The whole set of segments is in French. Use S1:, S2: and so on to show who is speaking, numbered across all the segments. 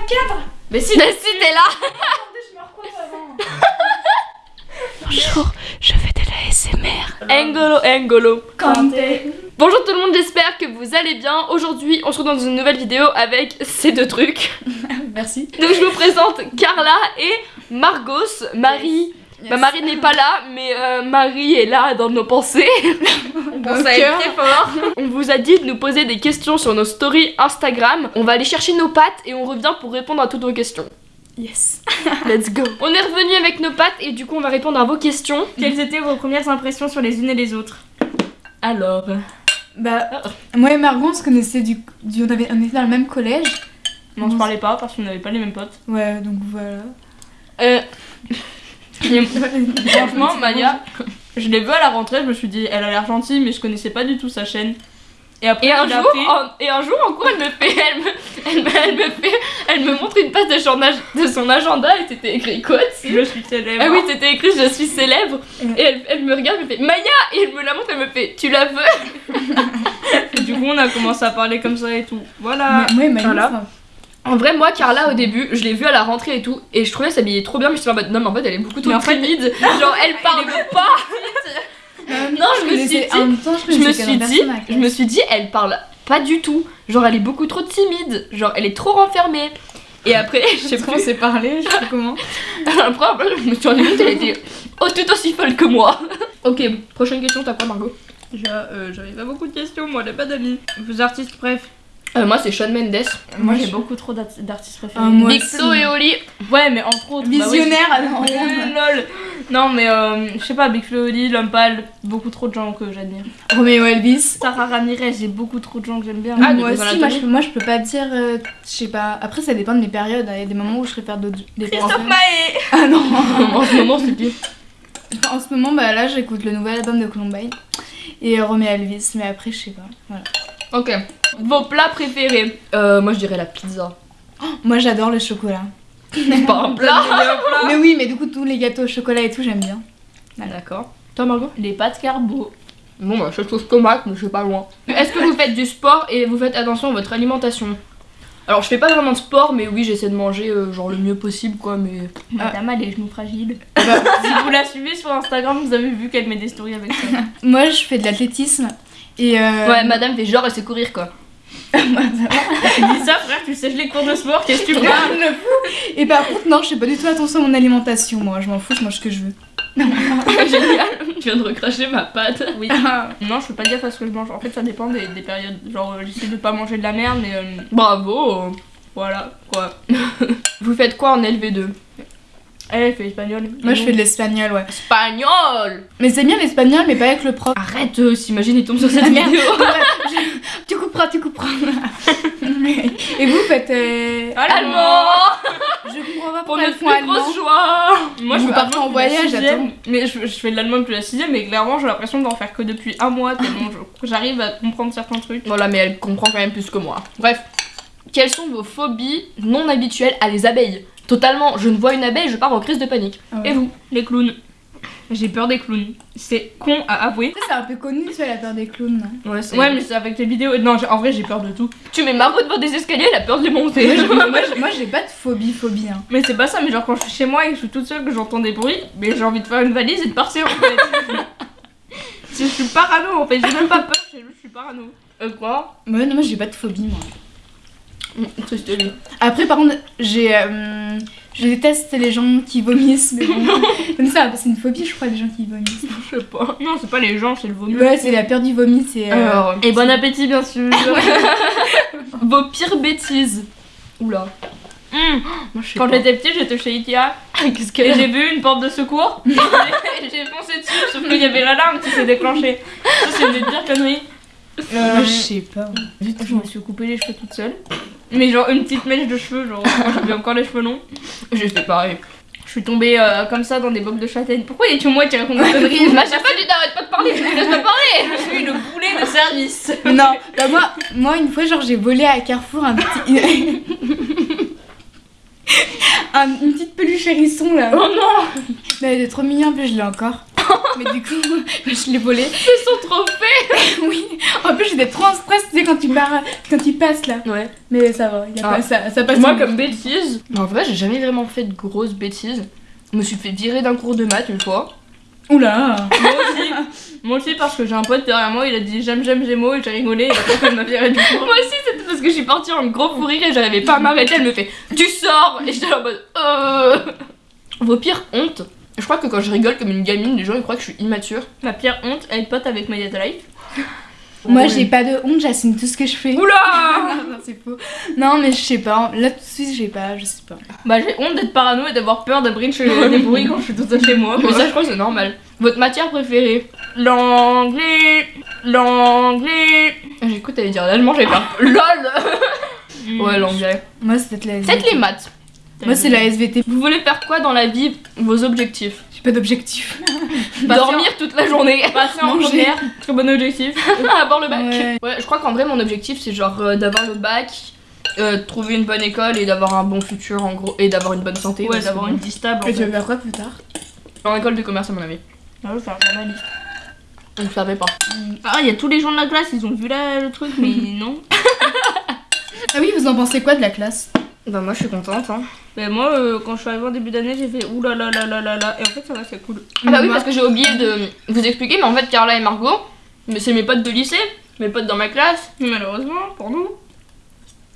S1: le cadre
S2: Mais si, mais si t'es là
S1: Attendez, je me recoiffe avant.
S2: Bonjour, je fais de la SMR. Engolo, Engolo.
S1: Kanté.
S2: Bonjour tout le monde, j'espère que vous allez bien. Aujourd'hui, on se retrouve dans une nouvelle vidéo avec ces deux trucs.
S1: Merci.
S2: Donc je vous présente Carla et Margos. Marie. Bah, Marie n'est pas là, mais euh, Marie est là dans nos pensées. On pense à elle très fort. On vous a dit de nous poser des questions sur nos stories Instagram. On va aller chercher nos pattes et on revient pour répondre à toutes vos questions.
S1: Yes.
S2: Let's go. On est revenu avec nos pattes et du coup on va répondre à vos questions.
S3: Quelles étaient vos premières impressions sur les unes et les autres?
S2: Alors,
S1: Bah, moi et Margot, on se connaissait du, du- on, avait, on était dans le même collège.
S3: Non, on se parlait pas parce qu'on n'avait pas les mêmes potes.
S1: Ouais, donc voilà.
S2: euh,
S3: Et franchement, Maya, je l'ai vue à la rentrée, je me suis dit, elle a l'air gentille, mais je connaissais pas du tout sa chaîne. Et après,
S2: et un jour, en, et un jour en cours, elle me fait, elle me, elle me, elle me fait, elle me montre une page de son, ag- de son agenda et c'était écrit quoi dessus
S3: Je suis célèbre.
S2: Ah oui, c'était écrit je suis célèbre. Et elle, elle me regarde, elle me fait Maya Et elle me la montre, elle me fait Tu la veux?
S3: Et du coup, on a commencé à parler comme ça et tout. Voilà.
S1: Et Margot,
S2: voilà. En vrai, moi, Carla, au début, je l'ai vue à la rentrée et tout, et je trouvais s'habiller trop bien, mais je suis en mode non, mais en fait, elle est beaucoup trop
S3: Mais en fait-
S2: timide. Genre, elle parle pas. Non, je me suis dit,
S1: en même temps, je
S2: je me suis dit, je me suis dit, elle parle pas du tout. Genre, elle est beaucoup trop timide. Genre, elle est trop renfermée. Et après, je sais pas,
S1: on s'est parlé, je sais pas comment.
S2: après, après, je me suis rendue compte, elle était oh, tout aussi folle que moi. ok, prochaine question, t'as quoi, Margot?
S3: Euh, J'avais pas beaucoup de questions, moi, j'ai pas d'amis. Vos artistes, bref.
S2: Euh, Moi, c'est Shawn Mendes.
S3: Moi, j'ai beaucoup trop d'art- d'artistes préférés.
S1: Ah, moi
S2: Big
S1: aussi.
S2: Flo et Oli.
S3: Ouais, mais entre autres. bah oui.
S1: Visionnaire, alors.
S3: Euh, lol. Non, mais euh, je sais pas, Big Flo et Oli, L'Homme Pâle, beaucoup trop de gens que j'admire.
S1: Roméo Elvis.
S3: Sarah Ramirez, j'ai beaucoup trop de gens que j'aime bien.
S2: Ah,
S1: moi
S2: de Grey's
S1: aussi, moi je, peux, moi je peux pas dire, euh, je sais pas. Après, ça dépend de mes périodes. Il y a des moments où je préfère d'autres. des
S3: Christophe. Maé
S1: Ah non
S2: en ce moment, c'est pire.
S1: En ce moment, bah là, j'écoute le nouvel album de Columbine et euh, Roméo Elvis, mais après, je sais pas. Voilà.
S2: Ok. Vos plats préférés euh, Moi, je dirais la pizza.
S1: Moi, j'adore le chocolat.
S2: C'est pas un plat.
S1: Mais oui, mais du coup, tous les gâteaux au chocolat et tout, j'aime bien.
S2: D'accord. Toi, Margot?
S3: Les pâtes carbo.
S2: Bon, bah, je trouve tomate, mais je suis pas loin. Est-ce que vous faites du sport et vous faites attention à votre alimentation? Alors, je fais pas vraiment de sport, mais oui, j'essaie de manger euh, genre le mieux possible, quoi, mais.
S3: Madame a les genoux fragiles.
S1: Bah,
S3: si vous la suivez sur Instagram, vous avez vu qu'elle met des stories avec ça.
S1: moi, je fais de l'athlétisme et. Euh...
S2: Ouais, madame fait genre, elle sait courir, quoi.
S3: Dis ça, frère, tu sais les cours de sport, qu'est-ce que tu parles
S1: le fou. Et par contre, non, je fais pas du tout attention à mon alimentation. Moi, je m'en fous, je mange ce que je veux.
S2: Génial. Je viens de recracher ma pâte.
S3: Oui. Non, je peux pas dire parce que je mange. En fait, ça dépend des, des périodes. Genre, euh, j'essaie de pas manger de la merde, mais euh,
S2: Bravo.
S3: voilà, quoi.
S2: Vous faites quoi en LV2
S3: Elle, elle fait espagnol.
S1: Moi, je fais de l'espagnol, ouais.
S2: Espagnol
S1: Mais c'est bien l'espagnol, mais pas avec le prof.
S2: Arrête, euh, s'imagine, il tombe sur cette
S1: Ah, merde.
S2: vidéo.
S1: tu couperas, tu couperas. et vous faites. euh,
S2: Allemand
S1: Je comprends pas
S2: Pour
S1: pourquoi elles
S2: notre plus
S1: allemand.
S2: grosse joie
S3: Moi,
S1: Vous
S3: je allemand
S1: en voyage, attends.
S3: Mais je, je fais de l'allemand depuis la sixième, mais clairement, j'ai l'impression d'en faire que depuis un mois, tellement j'arrive à comprendre certains trucs.
S2: Voilà, mais elle comprend quand même plus que moi. Bref, quelles sont vos phobies non habituelles à les abeilles? Totalement, je ne vois une abeille, je pars en crise de panique.
S1: Ah ouais.
S2: Et vous
S3: Les clowns. J'ai peur des clowns. C'est con à avouer.
S1: C'est un peu connu, ça, la peur des clowns. non?
S2: Ouais,
S3: Ouais, mais c'est avec les vidéos. Non, en vrai, j'ai peur de tout.
S2: Tu mets Margot devant des escaliers, elle a peur de les monter.
S1: moi, j'ai- pas de phobie, phobie. Hein.
S3: Mais c'est pas ça, mais genre quand je suis chez moi et que je suis toute seule, que j'entends des bruits, mais j'ai envie de faire une valise et de partir en fait. je suis parano en fait, j'ai même pas peur, je suis parano.
S2: Euh, quoi?
S1: Ouais, non, moi, j'ai pas de phobie, moi.
S2: Hum, Triste lui.
S1: Après, par contre, j'ai. euh, je déteste les gens qui vomissent, mais bon. Comme ça, c'est une phobie, je crois, les gens qui vomissent.
S3: Je sais pas. Non, c'est pas les gens, c'est le vomi.
S1: Ouais, c'est la peur du vomi, c'est. euh,
S2: Alors,
S3: Et bon appétit bien sûr.
S2: vos pires bêtises. Oula. Moi, je sais
S3: Quand
S2: pas.
S3: j'étais petite, j'étais chez Ikea
S2: Qu'est-ce
S3: et
S2: qu'elle
S3: j'ai vu une porte de secours. et j'ai foncé dessus, sauf qu'il y avait l'alarme qui s'est déclenchée. Ça, c'est une des pires conneries.
S1: Moi,
S3: Euh,
S1: je sais pas.
S3: je me suis coupé les cheveux toute seule. Mais genre une petite mèche de cheveux, genre quand j'avais encore les cheveux longs.
S2: J'ai fait pareil.
S3: Je suis tombée euh, comme ça dans des bocs de châtaigne. Pourquoi y a-tu moi qui raconte des conneries
S2: j'ai pas dit d'arrête pas de parler, laisse-moi parler
S3: Je suis le boulet de service.
S1: Non, bah moi, moi, une fois, genre, j'ai volé à Carrefour un petit. un- une petite peluche hérisson là.
S2: Oh non
S1: Mais elle est trop mignonne, plus je l'ai encore. Mais du coup, je l'ai volé.
S2: C'est son trophée
S1: oui. En plus, j'étais trop en stress, tu sais, quand tu pars, quand tu passes là.
S2: Ouais.
S1: Mais ça va, y a
S2: Ah.
S1: pas, ça, ça passe.
S2: Moi, comme bêtise, en vrai, j'ai jamais vraiment fait de grosses bêtises. Je me suis fait virer d'un cours de maths une fois.
S1: Oula
S3: Moi aussi. Moi aussi parce que j'ai un pote derrière moi, il a dit j'aime j'aime Gémeaux et j'ai rigolé et après elle m'a viré du.
S2: Moi aussi, c'était parce que je suis partie en gros fou rire et j'arrivais pas à m'arrêter. Elle me fait Tu sors Et j'étais en mode Euh. Vos pires hontes. Je crois que quand je rigole comme une gamine, les gens ils croient que je suis immature.
S3: Ma pire honte, être pote avec Maya Life.
S1: Moi,
S2: Ouais.
S1: j'ai pas de honte, j'assume tout ce que je fais.
S2: Oula
S1: non, c'est faux. Non, mais je sais pas. Là, tout de suite, j'ai pas, je sais pas.
S3: Bah j'ai honte d'être parano et d'avoir peur de bridge des bruits quand je suis toute seule chez moi.
S2: Mais ça, je crois que c'est normal. Votre matière préférée?
S3: L'anglais, l'anglais.
S2: J'écoute, t'allais dire l'allemand, j'avais pas. LOL Ouais, l'anglais.
S1: Moi, c'est peut-être la
S2: Peut-être les maths.
S1: Moi, c'est la SVT.
S2: Vous voulez faire quoi dans la vie Vos objectifs
S1: J'ai pas d'objectif.
S2: Dormir toute la journée.
S3: Passer en
S1: Manger.
S3: première, très bon objectif.
S2: avoir le bac.
S1: Ouais.
S2: Ouais, je crois qu'en vrai, mon objectif, c'est genre euh, d'avoir le bac, euh, trouver une bonne école et d'avoir un bon futur en gros, et d'avoir une bonne santé.
S3: Ouais, d'avoir
S2: bon,
S3: une vie stable.
S1: Et tu veux faire quoi plus tard?
S2: En école de commerce, à mon avis.
S3: Ah, je faire journaliste.
S2: On ne savait pas.
S3: Ah, il y a tous les gens de la classe, ils ont vu là, le truc, mais non.
S1: Ah oui, vous en pensez quoi de la classe?
S2: Bah, moi, je suis contente. Hein.
S3: Mais moi, euh, quand je suis arrivée en début d'année, j'ai fait ouh là là là là là là. Et en fait, ça va, c'est cool.
S2: Ah, bah oui, parce que j'ai oublié de vous expliquer, mais en fait, Carla et Margot, mais c'est mes potes de lycée, mes potes dans ma classe.
S3: Mais malheureusement, pour nous.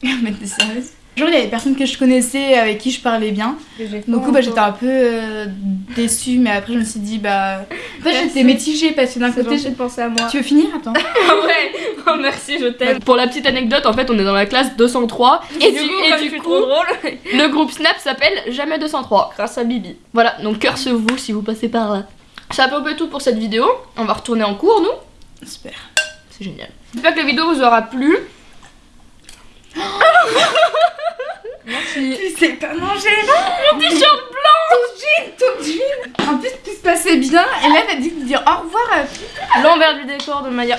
S1: Mais t'es sérieuse? Genre, il y avait des personnes que je connaissais avec qui je parlais bien. Du coup, bah, j'étais un peu euh, déçue, mais après, je me suis dit, bah. En fait, j'étais mitigée parce que d'un côté,
S3: de penser à moi.
S1: tu veux finir? Attends.
S3: ouais, oh, merci, je t'aime.
S2: Pour la petite anecdote, en fait, on est dans la classe 203. Et, du, et
S3: comme
S2: du coup,
S3: drôle.
S2: le groupe Snap s'appelle Jamais 203.
S3: Grâce à Bibi.
S2: Voilà, donc cœur sur vous si vous passez par là. C'est à peu près tout pour cette vidéo. On va retourner en cours, nous.
S1: Super.
S2: C'est génial. J'espère que la vidéo vous aura plu.
S1: Tu sais pas manger Mon t-shirt blanc Ton jean, ton jean En plus, tout se passait bien, et là, t'as dit de dire au revoir à
S3: L'envers du décor de Maya.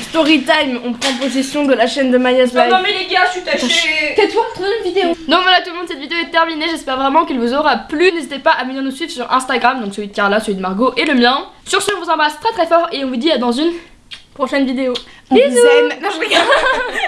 S3: Story time, on prend possession de la chaîne de Maya's Life.
S2: mais les gars, je suis tachée.
S1: Tais-toi, une vidéo
S2: Donc voilà tout le monde, cette vidéo est terminée. J'espère vraiment qu'elle vous aura plu. N'hésitez pas à venir nous suivre sur Instagram, donc celui de Carla, celui de Margot et le mien. Sur ce, on vous embrasse très très fort et on vous dit à dans une
S3: Prochaine vidéo.
S1: On vous aime Non, je rigole